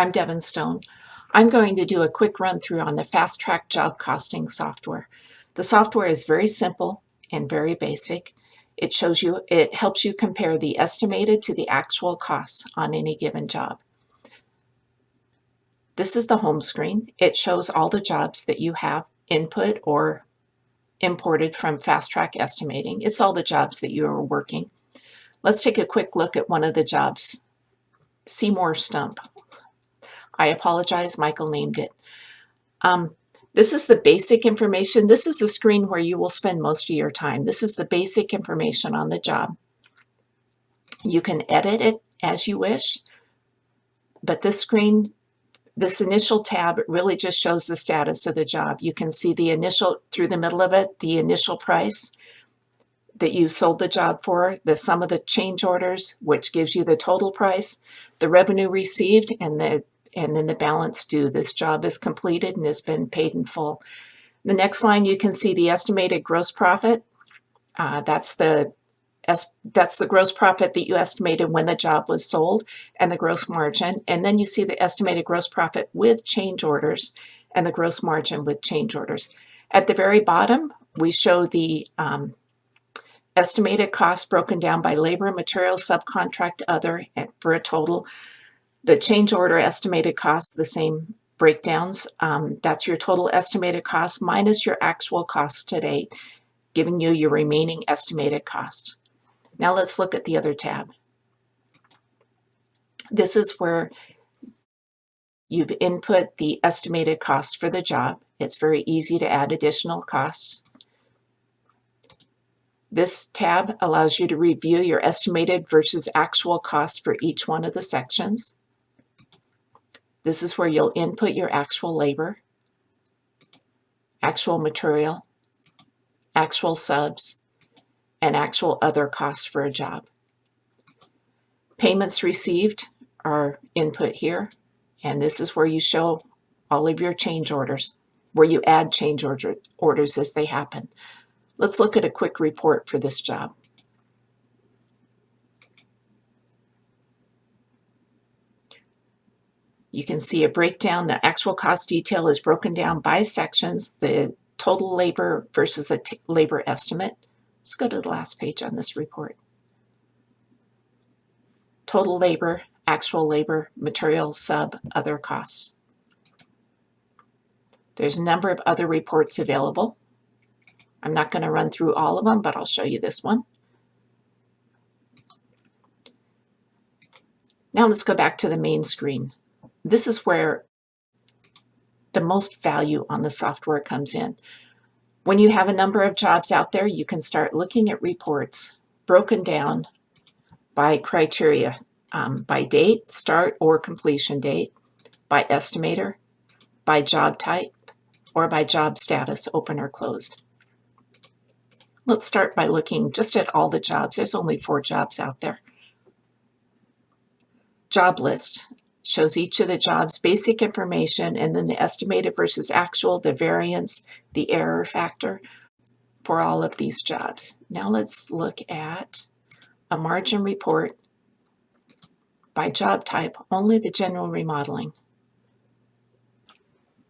I'm Devin Stone. I'm going to do a quick run through on the Fast Track job costing software. The software is very simple and very basic. It shows you, it helps you compare the estimated to the actual costs on any given job. This is the home screen. It shows all the jobs that you have input or imported from Fast Track Estimating. It's all the jobs that you are working. Let's take a quick look at one of the jobs. Seymour Stump. I apologize, Michael named it. Um, this is the basic information. This is the screen where you will spend most of your time. This is the basic information on the job. You can edit it as you wish, but this screen, this initial tab really just shows the status of the job. You can see the initial, through the middle of it, the initial price that you sold the job for, the sum of the change orders, which gives you the total price, the revenue received, and the and then the balance due. This job is completed and has been paid in full. The next line, you can see the estimated gross profit. Uh, that's the that's the gross profit that you estimated when the job was sold and the gross margin. And then you see the estimated gross profit with change orders and the gross margin with change orders. At the very bottom, we show the um, estimated cost broken down by labor, material, subcontract, other for a total the change order estimated costs, the same breakdowns. Um, that's your total estimated cost minus your actual cost to date, giving you your remaining estimated cost. Now let's look at the other tab. This is where you've input the estimated cost for the job. It's very easy to add additional costs. This tab allows you to review your estimated versus actual costs for each one of the sections. This is where you'll input your actual labor, actual material, actual subs, and actual other costs for a job. Payments received are input here, and this is where you show all of your change orders, where you add change order, orders as they happen. Let's look at a quick report for this job. You can see a breakdown. The actual cost detail is broken down by sections, the total labor versus the labor estimate. Let's go to the last page on this report. Total labor, actual labor, material, sub, other costs. There's a number of other reports available. I'm not going to run through all of them, but I'll show you this one. Now let's go back to the main screen this is where the most value on the software comes in. When you have a number of jobs out there, you can start looking at reports broken down by criteria, um, by date, start or completion date, by estimator, by job type, or by job status, open or closed. Let's start by looking just at all the jobs. There's only four jobs out there. Job list shows each of the jobs basic information and then the estimated versus actual, the variance, the error factor for all of these jobs. Now let's look at a margin report by job type, only the general remodeling.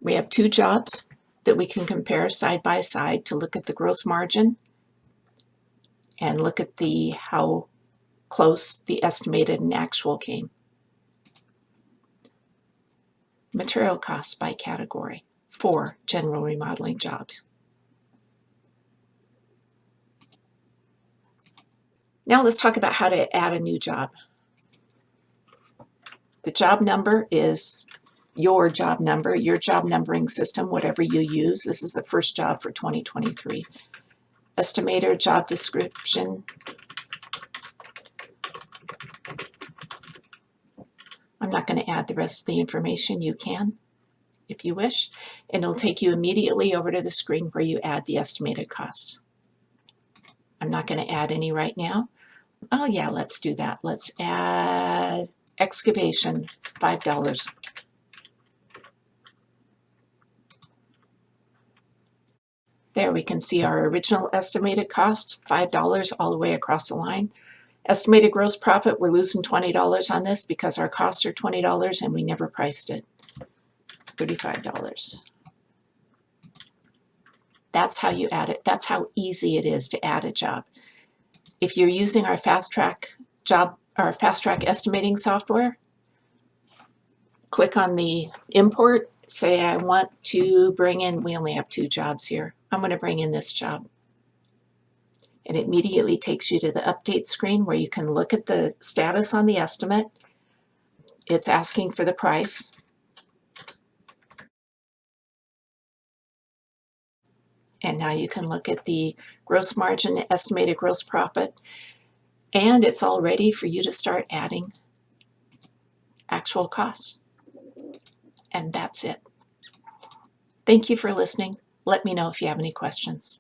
We have two jobs that we can compare side by side to look at the gross margin and look at the how close the estimated and actual came material costs by category for general remodeling jobs. Now let's talk about how to add a new job. The job number is your job number, your job numbering system, whatever you use. This is the first job for 2023. Estimator, job description, I'm not going to add the rest of the information. You can if you wish, and it'll take you immediately over to the screen where you add the estimated costs. I'm not going to add any right now. Oh yeah, let's do that. Let's add excavation, $5. There we can see our original estimated cost, $5 all the way across the line. Estimated gross profit, we're losing $20 on this because our costs are $20 and we never priced it. $35. That's how you add it. That's how easy it is to add a job. If you're using our fast track job or fast track estimating software, click on the import, say I want to bring in, we only have two jobs here. I'm going to bring in this job. And it immediately takes you to the update screen where you can look at the status on the estimate. It's asking for the price. And now you can look at the gross margin, estimated gross profit, and it's all ready for you to start adding actual costs. And that's it. Thank you for listening. Let me know if you have any questions.